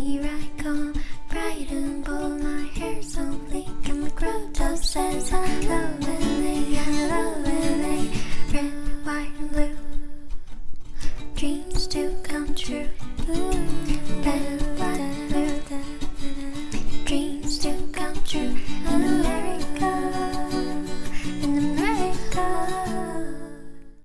here I come Bright and bold, my hair's so fleek And my crop top says hello Lily, hello Lily. Red, white and blue. Dreams do come true. Mm, Ooh,